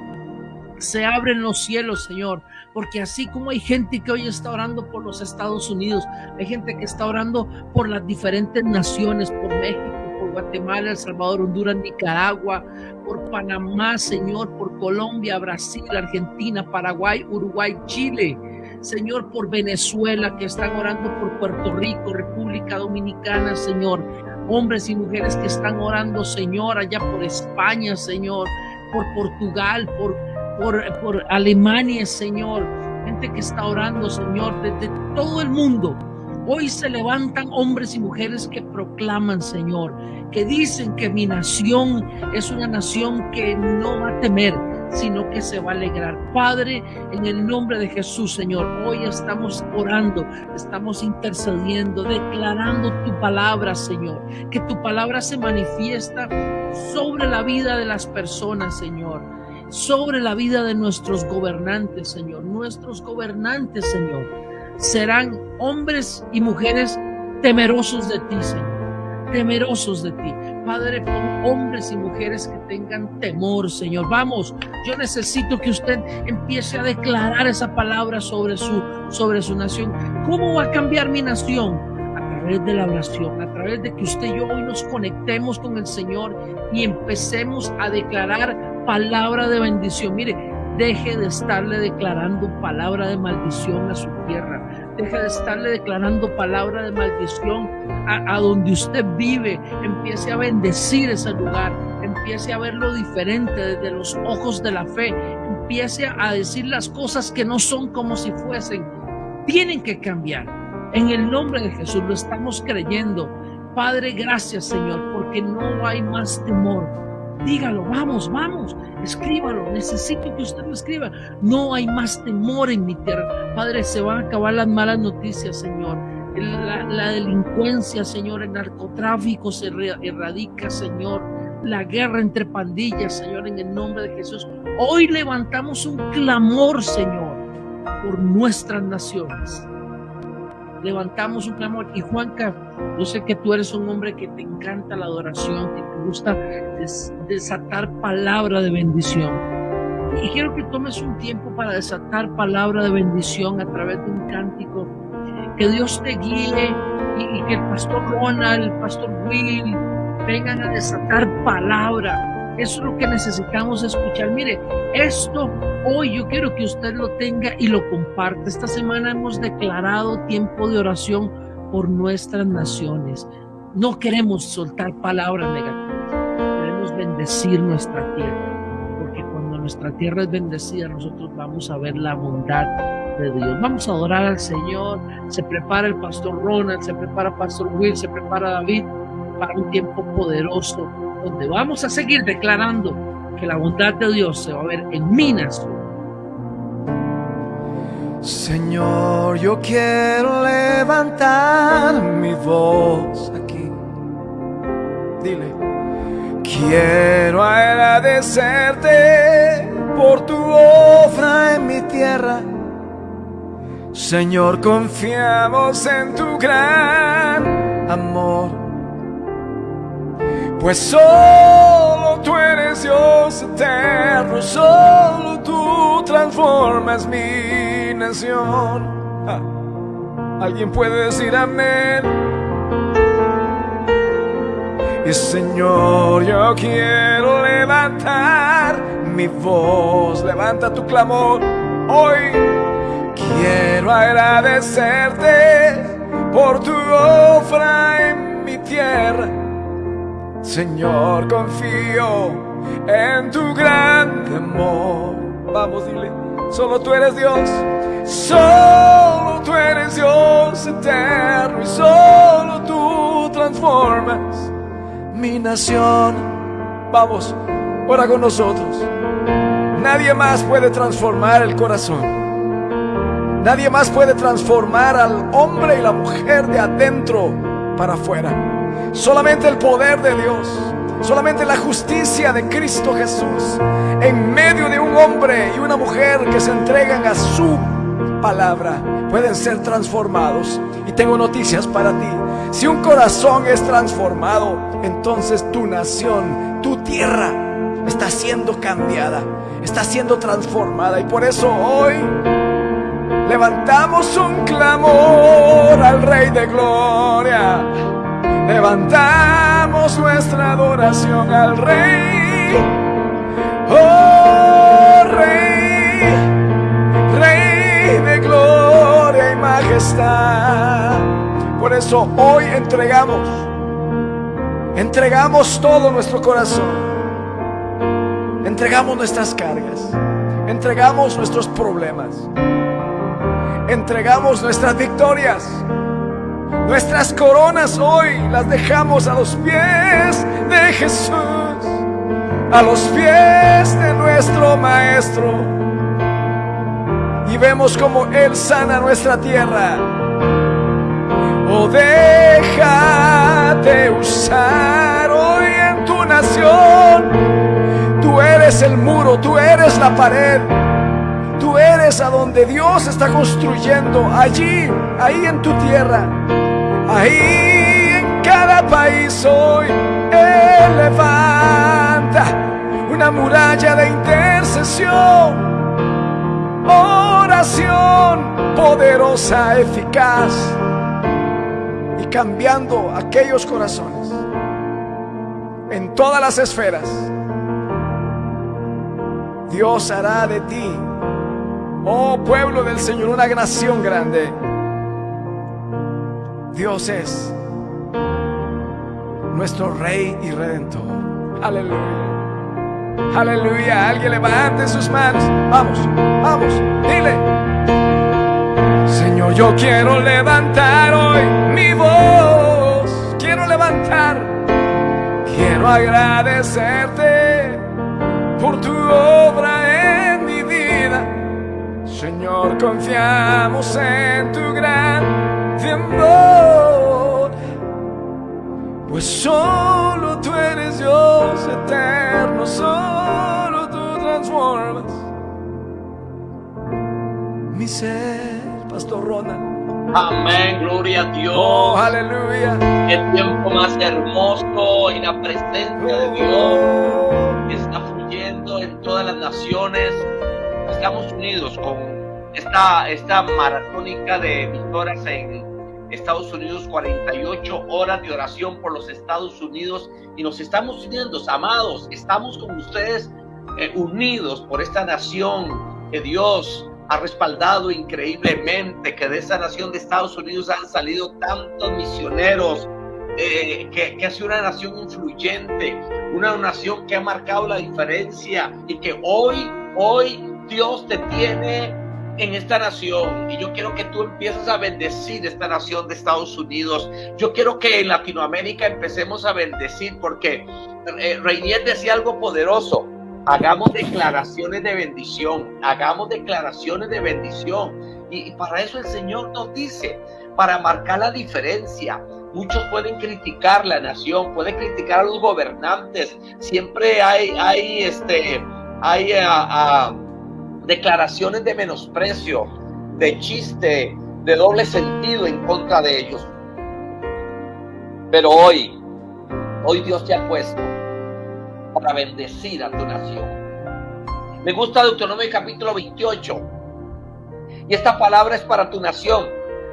Se abren los cielos, Señor. Porque así como hay gente que hoy está orando por los Estados Unidos, hay gente que está orando por las diferentes naciones, por México, Guatemala, El Salvador, Honduras, Nicaragua, por Panamá, Señor, por Colombia, Brasil, Argentina, Paraguay, Uruguay, Chile. Señor, por Venezuela, que están orando por Puerto Rico, República Dominicana, Señor. Hombres y mujeres que están orando, Señor, allá por España, Señor, por Portugal, por, por, por Alemania, Señor. Gente que está orando, Señor, desde todo el mundo. Hoy se levantan hombres y mujeres que proclaman, Señor, que dicen que mi nación es una nación que no va a temer, sino que se va a alegrar. Padre, en el nombre de Jesús, Señor, hoy estamos orando, estamos intercediendo, declarando tu palabra, Señor, que tu palabra se manifiesta sobre la vida de las personas, Señor, sobre la vida de nuestros gobernantes, Señor, nuestros gobernantes, Señor, serán hombres y mujeres temerosos de ti, Señor temerosos de ti. Padre, pon hombres y mujeres que tengan temor, Señor. Vamos, yo necesito que usted empiece a declarar esa palabra sobre su, sobre su nación. ¿Cómo va a cambiar mi nación? A través de la oración, a través de que usted y yo hoy nos conectemos con el Señor y empecemos a declarar palabra de bendición. Mire, deje de estarle declarando palabra de maldición a su tierra Deje de estarle declarando palabra de maldición a, a, donde usted vive. Empiece a bendecir ese lugar. Empiece a verlo diferente desde los ojos de la fe. Empiece a decir las cosas que no son como si fuesen. Tienen que cambiar. En el nombre de Jesús lo estamos creyendo. Padre, gracias Señor, porque no hay más temor dígalo, vamos, vamos, escríbalo, necesito que usted lo escriba. No hay más temor en mi tierra. Padre, se van a acabar las malas noticias, Señor. La, la delincuencia, Señor, el narcotráfico se erradica, Señor. La guerra entre pandillas, Señor, en el nombre de Jesús. Hoy levantamos un clamor, Señor, por nuestras naciones levantamos un clamor. Y Juanca, yo sé que tú eres un hombre que te encanta la adoración, que te gusta desatar palabra de bendición. Y quiero que tomes un tiempo para desatar palabra de bendición a través de un cántico. Que Dios te guíe y, y que el pastor Ronald, el pastor Will vengan a desatar palabra eso es lo que necesitamos escuchar. Mire, esto hoy yo quiero que usted lo tenga y lo comparte. Esta semana hemos declarado tiempo de oración por nuestras naciones. No queremos soltar palabras negativas. Queremos bendecir nuestra tierra. Porque cuando nuestra tierra es bendecida, nosotros vamos a ver la bondad de Dios. Vamos a adorar al Señor. Se prepara el pastor Ronald, se prepara pastor Will, se prepara David para un tiempo poderoso donde vamos a seguir declarando que la bondad de Dios se va a ver en mi nación. Señor, yo quiero levantar mi voz aquí. Dile, quiero agradecerte por tu obra en mi tierra. Señor, confiamos en tu gran amor. Pues solo tú eres Dios eterno, solo tú transformas mi nación. Ah, Alguien puede decir amén. Y Señor, yo quiero levantar mi voz, levanta tu clamor hoy. Quiero agradecerte por tu obra en mi tierra. Señor, confío en tu gran amor. Vamos, dile, solo tú eres Dios. Solo tú eres Dios eterno y solo tú transformas mi nación. Vamos, ora con nosotros. Nadie más puede transformar el corazón. Nadie más puede transformar al hombre y la mujer de adentro para afuera. Solamente el poder de Dios, solamente la justicia de Cristo Jesús en medio de un hombre y una mujer que se entregan a su palabra pueden ser transformados. Y tengo noticias para ti. Si un corazón es transformado, entonces tu nación, tu tierra está siendo cambiada, está siendo transformada. Y por eso hoy levantamos un clamor al Rey de Gloria. Levantamos nuestra adoración al Rey. Oh Rey, Rey de gloria y majestad. Por eso hoy entregamos, entregamos todo nuestro corazón. Entregamos nuestras cargas, entregamos nuestros problemas, entregamos nuestras victorias. Nuestras coronas hoy las dejamos a los pies de Jesús, a los pies de nuestro Maestro. Y vemos como Él sana nuestra tierra. Oh, déjate usar hoy en tu nación. Tú eres el muro, tú eres la pared. Tú eres a donde Dios está construyendo, allí, ahí en tu tierra. Ahí en cada país hoy levanta una muralla de intercesión, oración poderosa, eficaz y cambiando aquellos corazones en todas las esferas. Dios hará de ti, oh pueblo del Señor, una nación grande. Dios es nuestro Rey y Redentor. Aleluya. Aleluya. Alguien levante sus manos. Vamos, vamos, dile. Señor, yo quiero levantar hoy mi voz. Quiero levantar. Quiero agradecerte por tu obra en mi vida. Señor, confiamos en tu gran amor, pues solo tú eres Dios eterno, solo tú transformas mi ser, Pastor Ronald. Amén, gloria a Dios. Oh, aleluya. El tiempo más hermoso y la presencia de Dios Oh, está fluyendo en todas las naciones. Estamos unidos con esta, esta maratónica de emisoras en Estados Unidos, 48 horas de oración por los Estados Unidos. Y nos estamos uniendo, amados, estamos con ustedes eh, unidos por esta nación que Dios ha respaldado increíblemente, que de esa nación de Estados Unidos han salido tantos misioneros, eh, que, que ha sido una nación influyente, una nación que ha marcado la diferencia y que hoy Hoy Dios te tiene en esta nación y yo quiero que tú empieces a bendecir esta nación de Estados Unidos. Yo quiero que en Latinoamérica empecemos a bendecir porque eh, Reinier decía algo poderoso. Hagamos declaraciones de bendición, hagamos declaraciones de bendición. Y, para eso el Señor nos dice, para marcar la diferencia. Muchos pueden criticar la nación, pueden criticar a los gobernantes. Siempre hay, hay, este, hay ah, ah, declaraciones de menosprecio, de chiste, de doble sentido en contra de ellos. Pero hoy, hoy Dios te ha puesto para bendecir a tu nación. Me gusta Deuteronomio capítulo 28. Y esta palabra es para tu nación,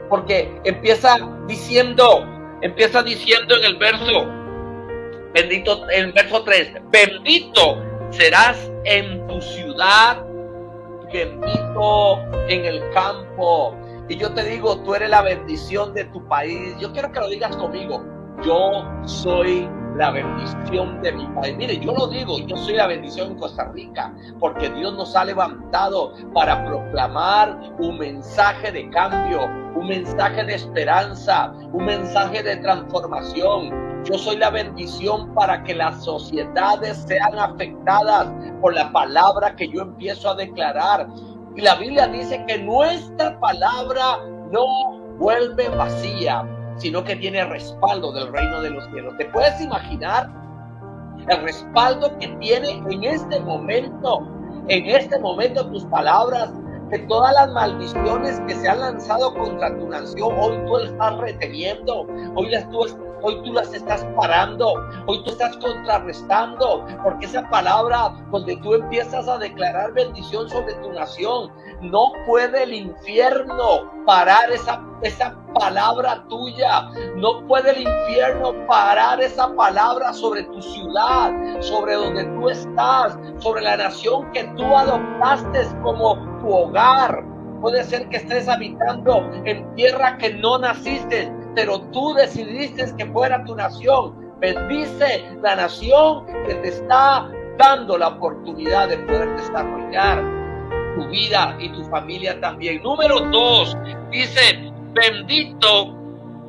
porque empieza diciendo, empieza diciendo en el verso, bendito, en el verso 3, bendito serás en tu ciudad, bendito en el campo. Y yo te digo, tú eres la bendición de tu país. Yo quiero que lo digas conmigo. Yo soy la bendición de mi país. Mire, yo lo digo, yo soy la bendición en Costa Rica, porque Dios nos ha levantado para proclamar un mensaje de cambio, un mensaje de esperanza, un mensaje de transformación. Yo soy la bendición para que las sociedades sean afectadas por la palabra que yo empiezo a declarar. Y la Biblia dice que nuestra palabra no vuelve vacía, sino que tiene respaldo del reino de los cielos. ¿Te puedes imaginar el respaldo que tiene en este momento, en este momento tus palabras, que todas las maldiciones que se han lanzado contra tu nación, hoy tú las estás reteniendo, hoy las tú hoy tú las estás parando, hoy tú estás contrarrestando, porque esa palabra donde tú empiezas a declarar bendición sobre tu nación, no puede el infierno parar esa, esa palabra tuya. No puede el infierno parar esa palabra sobre tu ciudad, sobre donde tú estás, sobre la nación que tú adoptaste como tu hogar. Puede ser que estés habitando en tierra que no naciste, pero tú decidiste que fuera tu nación. Bendice la nación que te está dando la oportunidad de poder desarrollar tu vida y tu familia también. Número dos, dice, bendito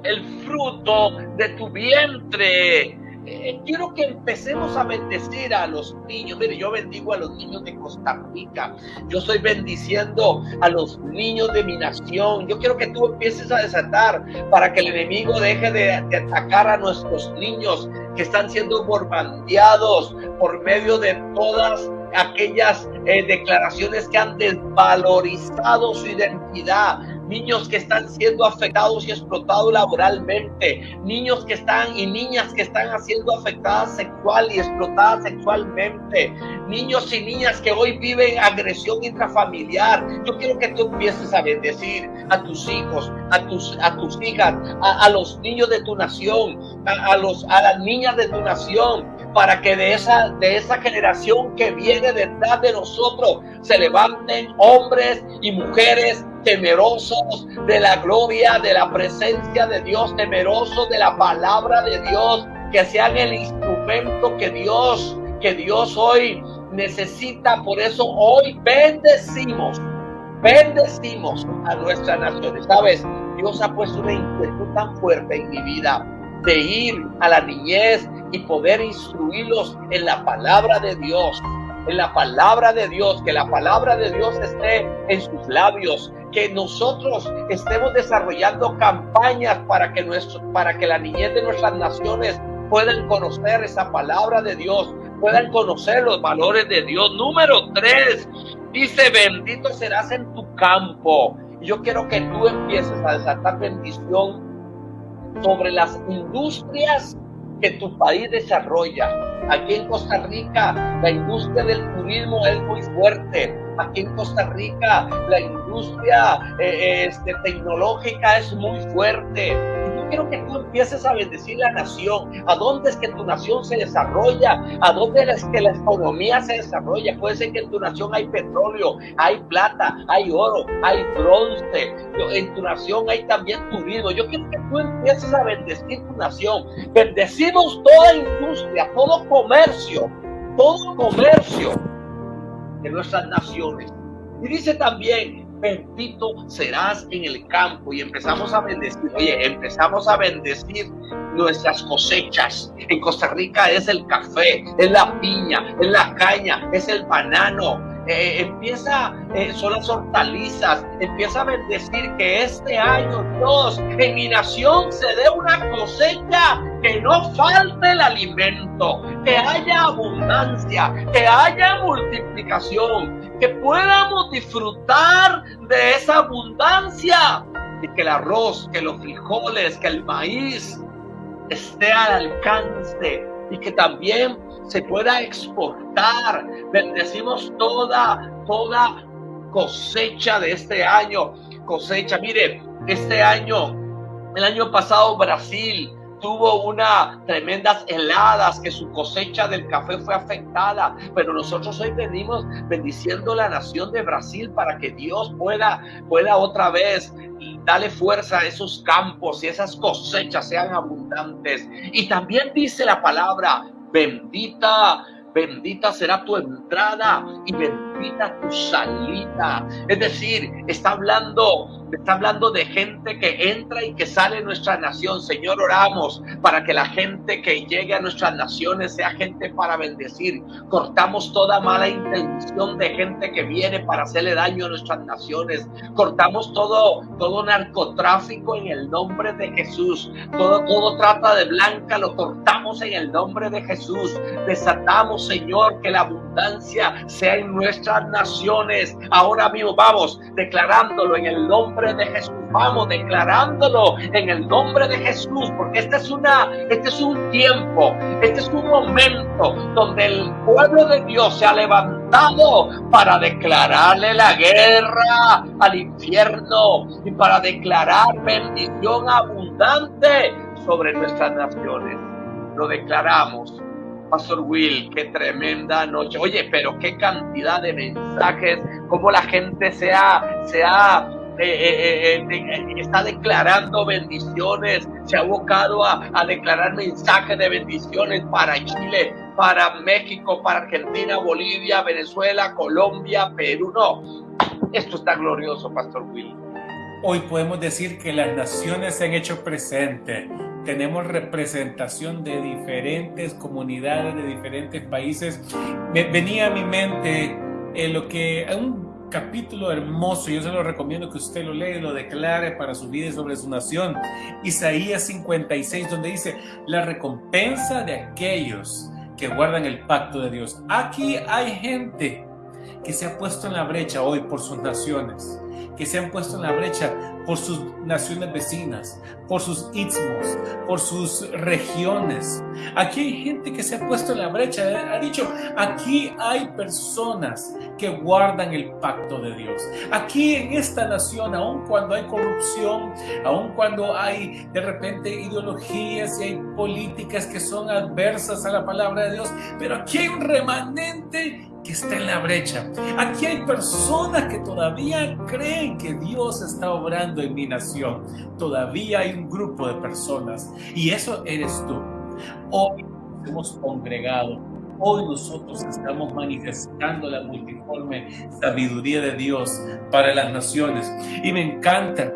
el fruto de tu vientre. Eh, quiero que empecemos a bendecir a los niños. Mire, yo bendigo a los niños de Costa Rica. Yo estoy bendiciendo a los niños de mi nación. Yo quiero que tú empieces a desatar para que el enemigo deje de, de atacar a nuestros niños que están siendo bombardeados por medio de todas aquellas eh, declaraciones que han desvalorizado su identidad, niños que están siendo afectados y explotados laboralmente, niños que están y niñas que están siendo afectadas sexual y explotadas sexualmente, niños y niñas que hoy viven agresión intrafamiliar. Yo quiero que tú empieces a bendecir a tus hijos, a tus, a tus hijas, a, los niños de tu nación, a, a, los, a las niñas de tu nación, para que de esa, de esa generación que viene detrás de nosotros se levanten hombres y mujeres temerosos de la gloria, de la presencia de Dios, temerosos de la palabra de Dios, que sean el instrumento que Dios, que Dios hoy necesita. Por eso hoy bendecimos, bendecimos a nuestra nación. Sabes, Dios ha puesto una inquietud tan fuerte en mi vida de ir a la niñez y poder instruirlos en la palabra de Dios, en la palabra de Dios, que la palabra de Dios esté en sus labios, que nosotros estemos desarrollando campañas para que nuestro, para que la niñez de nuestras naciones puedan conocer esa palabra de Dios, puedan conocer los valores de Dios. Número tres, dice, bendito serás en tu campo. Yo quiero que tú empieces a desatar bendición sobre las industrias que tu país desarrolla. Aquí en Costa Rica la industria del turismo es muy fuerte. Aquí en Costa Rica la industria eh, este, tecnológica es muy fuerte quiero que tú empieces a bendecir la nación. ¿A dónde es que tu nación se desarrolla? ¿A dónde es que la economía se desarrolla? Puede ser que en tu nación hay petróleo, hay plata, hay oro, hay bronce. En tu nación hay también turismo. Yo quiero que tú empieces a bendecir tu nación. Bendecimos toda industria, todo comercio, todo comercio de nuestras naciones. Y dice también, bendito serás en el campo. Y empezamos a bendecir, oye, empezamos a bendecir nuestras cosechas. En Costa Rica es el café, es la piña, es la caña, es el banano, eh, empieza, eh, son las hortalizas, empieza a bendecir que este año, Dios, en mi nación se dé una cosecha, que no falte el alimento, que haya abundancia, que haya multiplicación, que podamos disfrutar de esa abundancia y que el arroz, que los frijoles, que el maíz esté al alcance y que también se pueda exportar. Bendecimos toda, toda cosecha de este año. Cosecha, mire, este año, el año pasado Brasil tuvo unas tremendas heladas que su cosecha del café fue afectada, pero nosotros hoy venimos bendiciendo la nación de Brasil para que Dios pueda, pueda otra vez darle fuerza a esos campos y esas cosechas sean abundantes. Y también dice la palabra, bendita, bendita será tu entrada y bendita tu salida. Es decir, está hablando Está hablando de gente que entra y que sale de nuestra nación. Señor, oramos para que la gente que llegue a nuestras naciones sea gente para bendecir. Cortamos toda mala intención de gente que viene para hacerle daño a nuestras naciones. Cortamos todo, todo narcotráfico en el nombre de Jesús. Todo, todo trata de blanca lo cortamos en el nombre de Jesús. Desatamos, Señor, que la abundancia sea en naciones. Ahora mismo vamos declarándolo en el nombre de Jesús. Vamos declarándolo en el nombre de Jesús, porque este es una, este es un tiempo, este es un momento donde el pueblo de Dios se ha levantado para declararle la guerra al infierno y para declarar bendición abundante sobre nuestras naciones. Lo declaramos Pastor Will, qué tremenda noche. Oye, pero qué cantidad de mensajes, cómo la gente se ha, se ha eh, eh, eh, está declarando bendiciones, se ha abocado a, a declarar mensajes de bendiciones para Chile, para México, para Argentina, Bolivia, Venezuela, Colombia, Perú. No, esto está glorioso, Pastor Will. Hoy podemos decir que las naciones se han hecho presentes. Tenemos representación de diferentes comunidades, de diferentes países. Venía a mi mente lo que un capítulo hermoso, yo se lo recomiendo que usted lo lea y lo declare para su vida y sobre su nación. Isaías 56, donde dice, la recompensa de aquellos que guardan el pacto de Dios. Aquí hay gente que se ha puesto en la brecha hoy por sus naciones que se han puesto en la brecha por sus naciones vecinas, por sus istmos, por sus regiones. Aquí hay gente que se ha puesto en la brecha, ¿eh? ha dicho, aquí hay personas que guardan el pacto de Dios. Aquí en esta nación, aun cuando hay corrupción, aun cuando hay de repente ideologías y hay políticas que son adversas a la palabra de Dios, pero aquí hay un remanente que está en la brecha. Aquí hay personas que todavía creen que Dios está obrando en mi nación. Todavía hay un grupo de personas y eso eres tú. Hoy nos hemos congregado. Hoy nosotros estamos manifestando la multiforme sabiduría de Dios para las naciones. Y me encanta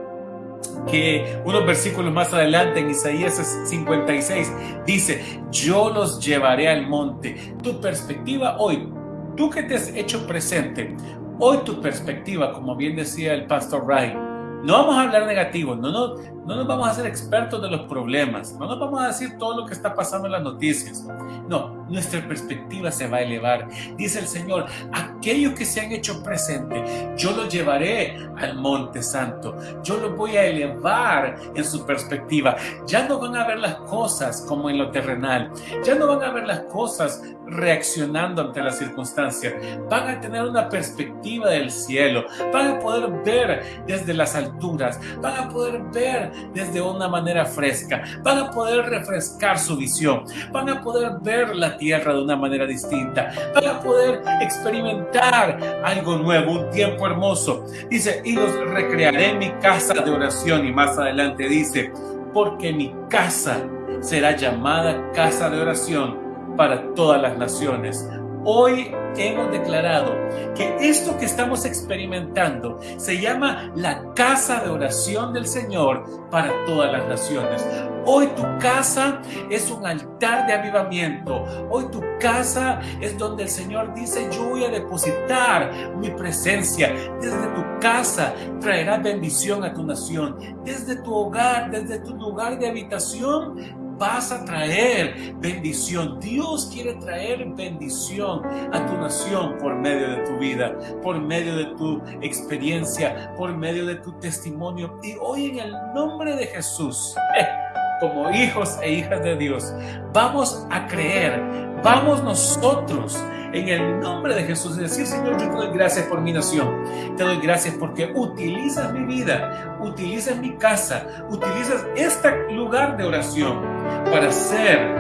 que unos versículos más adelante en Isaías 56 dice, yo los llevaré al monte. Tu perspectiva hoy Tú que te has hecho presente, hoy tu perspectiva, como bien decía el pastor Ray, no vamos a hablar negativo, no, no, no nos vamos a hacer expertos de los problemas, no nos vamos a decir todo lo que está pasando en las noticias. No, nuestra perspectiva se va a elevar. Dice el Señor, aquellos que se han hecho presente, yo los llevaré al monte santo, yo los voy a elevar en su perspectiva. Ya no van a ver las cosas como en lo terrenal, ya no van a ver las cosas reaccionando ante las circunstancias, van a tener una perspectiva del cielo, van a poder ver desde las alturas, van a poder ver desde una manera fresca, van a poder refrescar su visión, van a poder ver la tierra de una manera distinta, van a poder experimentar algo nuevo, un tiempo hermoso. Dice, y los recrearé en mi casa de oración y más adelante dice, porque mi casa será llamada casa de oración para todas las naciones. Hoy hemos declarado que esto que estamos experimentando se llama la casa de oración del Señor para todas las naciones. Hoy tu casa es un altar de avivamiento. Hoy tu casa es donde el Señor dice, yo voy a depositar mi presencia. Desde tu casa traerá bendición a tu nación. Desde tu hogar, desde tu lugar de habitación, vas a traer bendición. Dios quiere traer bendición a tu nación por medio de tu vida, por medio de tu experiencia, por medio de tu testimonio. Y hoy en el nombre de Jesús, eh, como hijos e hijas de Dios, vamos a creer, vamos nosotros en el nombre de Jesús y decir, Señor, yo te doy gracias por mi nación. Te doy gracias porque utilizas mi vida, utilizas mi casa, utilizas este lugar de oración para ser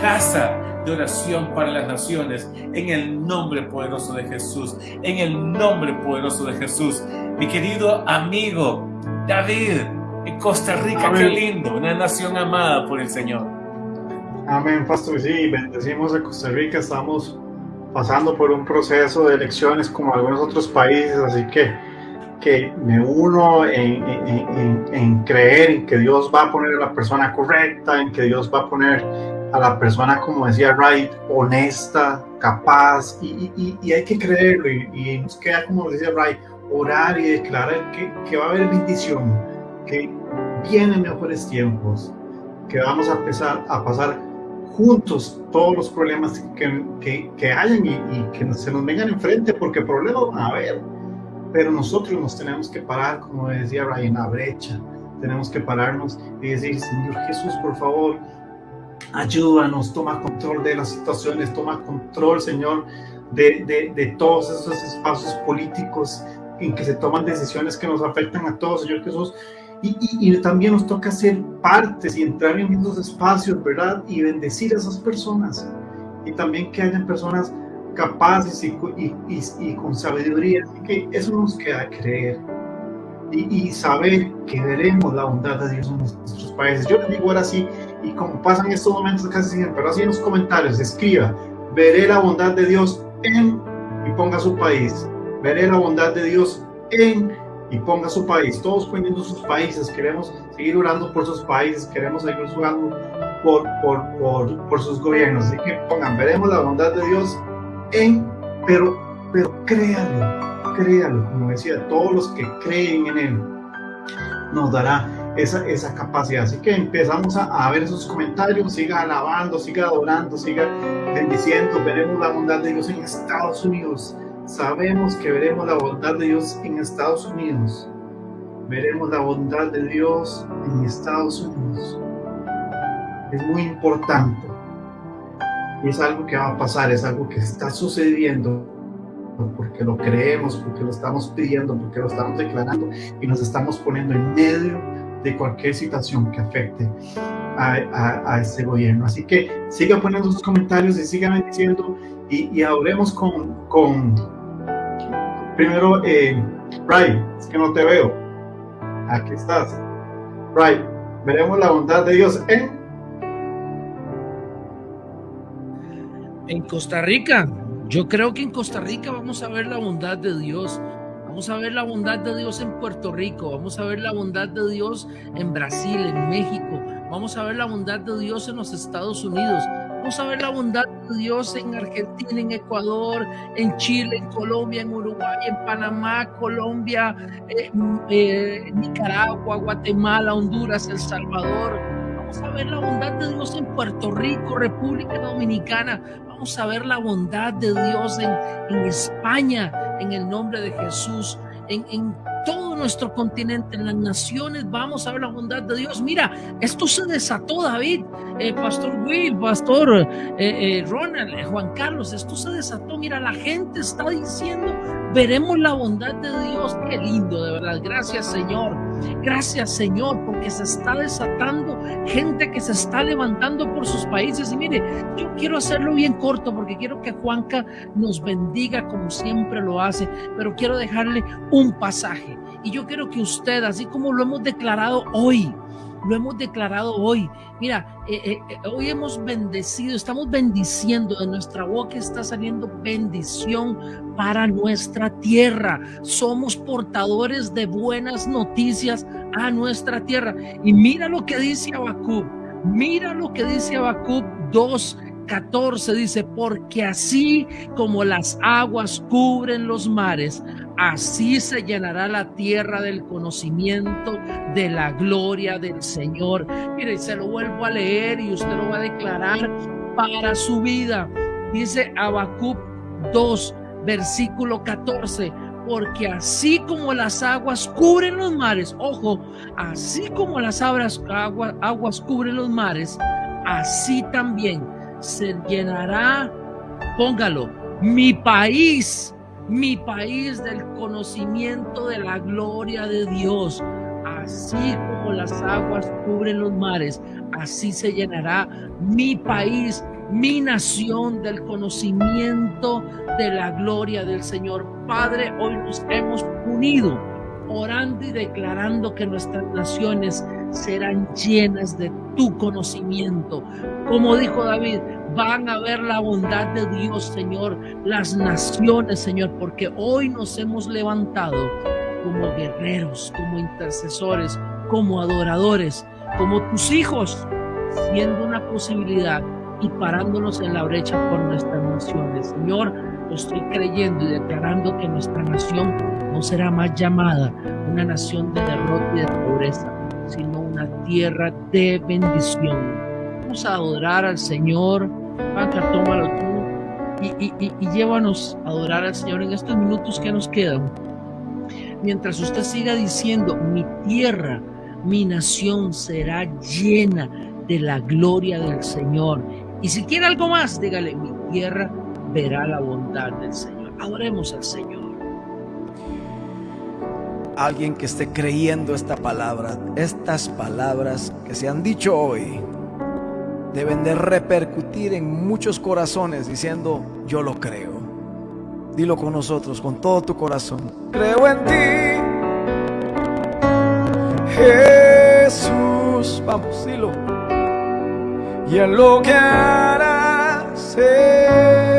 casa de oración para las naciones en el nombre poderoso de Jesús, en el nombre poderoso de Jesús. Mi querido amigo David, en Costa Rica, qué lindo, una nación amada por el Señor. Amén, Pastor. Sí, bendecimos a Costa Rica. Estamos pasando por un proceso de elecciones como algunos otros países, así que, que me uno en, en, creer en que Dios va a poner a la persona correcta, en que Dios va a poner a la persona, como decía Wright, honesta, capaz, y, y, y hay que creerlo, y, y, nos queda, como decía Wright, orar y declarar que, que va a haber bendición, que vienen mejores tiempos, que vamos a empezar a pasar juntos todos los problemas que, que, que hayan y, y, que se nos vengan enfrente, porque problemas van a haber. Pero nosotros nos tenemos que parar, como decía Ryan, la brecha. Tenemos que pararnos y decir, Señor Jesús, por favor, ayúdanos, toma control de las situaciones, toma control, Señor, de, de, de todos esos espacios políticos en que se toman decisiones que nos afectan a todos, Señor Jesús y, y, también nos toca ser partes y entrar en esos espacios, ¿verdad? Y bendecir a esas personas. Y también que hayan personas capaces y, y con sabiduría. Así que eso nos queda creer. Y, saber que veremos la bondad de Dios en nuestros países. Yo les digo ahora sí, y como pasan estos momentos casi siempre, pero así en los comentarios, escriba, veré la bondad de Dios en, y ponga su país, veré la bondad de Dios en y ponga su país, todos poniendo sus países, queremos seguir orando por sus países, queremos seguir orando por, por, por, por sus gobiernos, así que pongan, veremos la bondad de Dios en, pero, pero créanlo, créanlo, como decía, todos los que creen en Él nos dará esa, esa capacidad. Así que empezamos a, a, ver esos comentarios, siga alabando, siga adorando, siga bendiciendo, veremos la bondad de Dios en Estados Unidos, Sabemos que veremos la bondad de Dios en Estados Unidos. Veremos la bondad de Dios en Estados Unidos. Es muy importante. Es algo que va a pasar, es algo que está sucediendo porque lo creemos, porque lo estamos pidiendo, porque lo estamos declarando y nos estamos poniendo en medio de cualquier situación que afecte a, a, a este gobierno. Así que sigan poniendo sus comentarios y sigan diciendo y, hablemos con, con primero, eh, Ray, es que no te veo. Aquí estás. Ray, veremos la bondad de Dios en... En Costa Rica. Yo creo que en Costa Rica vamos a ver la bondad de Dios. Vamos a ver la bondad de Dios en Puerto Rico. Vamos a ver la bondad de Dios en Brasil, en México. Vamos a ver la bondad de Dios en los Estados Unidos. Vamos a ver la bondad de Dios en Argentina, en Ecuador, en Chile, en Colombia, en Uruguay, en Panamá, Colombia, eh, eh, Nicaragua, Guatemala, Honduras, El Salvador. Vamos a ver la bondad de Dios en Puerto Rico, República Dominicana. Vamos a ver la bondad de Dios en, en España, en el nombre de Jesús. En, en, todo nuestro continente, en las naciones, vamos a ver la bondad de Dios. Mira, esto se desató, David, eh, Pastor Will, Pastor eh, eh, Ronald, Juan Carlos, esto se desató. Mira, la gente está diciendo, veremos la bondad de Dios. Qué lindo, de verdad. Gracias, Señor. Gracias, Señor, porque se está desatando gente que se está levantando por sus países. Y mire, yo quiero hacerlo bien corto porque quiero que Juanca nos bendiga como siempre lo hace, pero quiero dejarle un pasaje. Y yo quiero que usted, así como lo hemos declarado hoy, lo hemos declarado hoy. Mira, eh, eh, eh, hoy hemos bendecido, estamos bendiciendo, de nuestra boca está saliendo bendición para nuestra tierra. Somos portadores de buenas noticias a nuestra tierra. Y mira lo que dice Habacuc, mira lo que dice Habacuc 2, 14 dice, porque así como las aguas cubren los mares, así se llenará la tierra del conocimiento de la gloria del Señor. Mire, se lo vuelvo a leer y usted lo va a declarar para su vida. Dice Habacuc 2, versículo 14 porque así como las aguas cubren los mares, ojo, así como las aguas, aguas cubren los mares, así también se llenará, póngalo, mi país, mi país del conocimiento de la gloria de Dios. Así como las aguas cubren los mares, así se llenará mi país, mi nación del conocimiento de la gloria del Señor. Padre, hoy nos hemos unido orando y declarando que nuestras naciones serán llenas de tu conocimiento. Como dijo David, van a ver la bondad de Dios, Señor, las naciones, Señor, porque hoy nos hemos levantado como guerreros, como intercesores, como adoradores, como tus hijos, siendo una posibilidad y parándonos en la brecha por nuestras naciones. Señor, lo estoy creyendo y declarando que nuestra nación no será más llamada una nación de derrota y de pobreza, sino tierra de bendición. Vamos a adorar al Señor. Panca, tómalo tú y, y, y, llévanos a adorar al Señor en estos minutos que nos quedan. Mientras usted siga diciendo, mi tierra, mi nación será llena de la gloria del Señor. Y si quiere algo más, dígale, mi tierra verá la bondad del Señor. Adoremos al Señor alguien que esté creyendo esta palabra, estas palabras que se han dicho hoy, deben de repercutir en muchos corazones diciendo, yo lo creo. Dilo con nosotros, con todo tu corazón. Creo en ti, Jesús. Vamos, dilo. Y en lo que harás en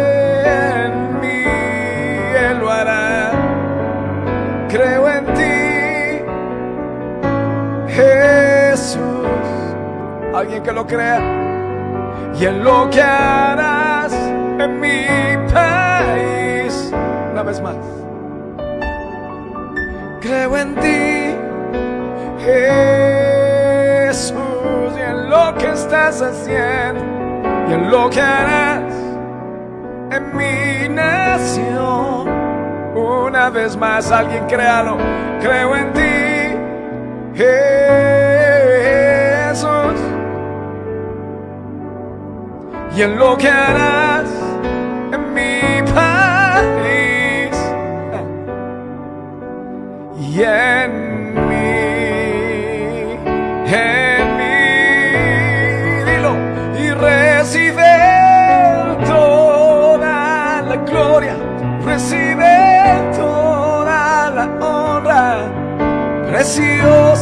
Alguien que lo crea. Y en lo que harás en mi país. Una vez más. Creo en ti, Jesús. Y en lo que estás haciendo. Y en lo que harás en mi nación. Una vez más, alguien créalo. Creo en ti. Jesús y en lo que harás en mi país y en mí, en mí, dilo y recibe toda la gloria, recibe toda la honra, preciosa.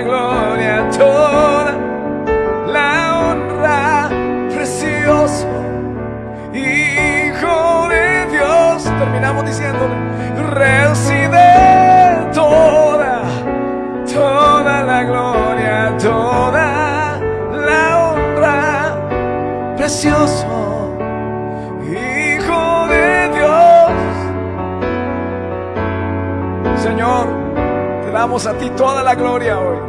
Gloria, toda la honra, precioso Hijo de Dios. Terminamos diciéndole, recibe toda, toda la gloria, toda la honra, precioso. Hijo de Dios, Señor, damos a ti toda la gloria hoy.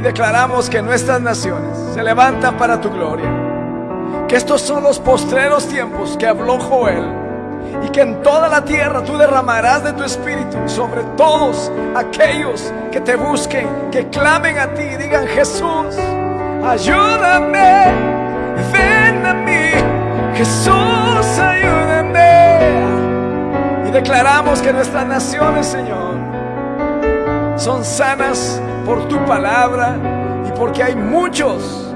Y declaramos que nuestras naciones se levantan para tu gloria. Que estos son los postreros tiempos que habló Joel. Y que en toda la tierra tú derramarás de tu espíritu sobre todos aquellos que te busquen, que clamen a ti y digan Jesús, ayúdame, ven a mí, Jesús, ayúdame. Y declaramos que nuestras naciones, Señor, son sanas por tu palabra y porque hay muchos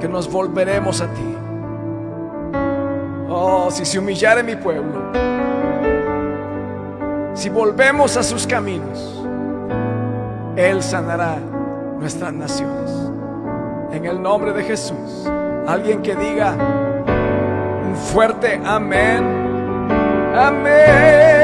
que nos volveremos a ti. Oh, si se humillare mi pueblo, si volvemos a sus caminos, Él sanará nuestras naciones. En el nombre de Jesús, alguien que diga un fuerte amén. Amén.